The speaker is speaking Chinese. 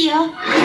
可以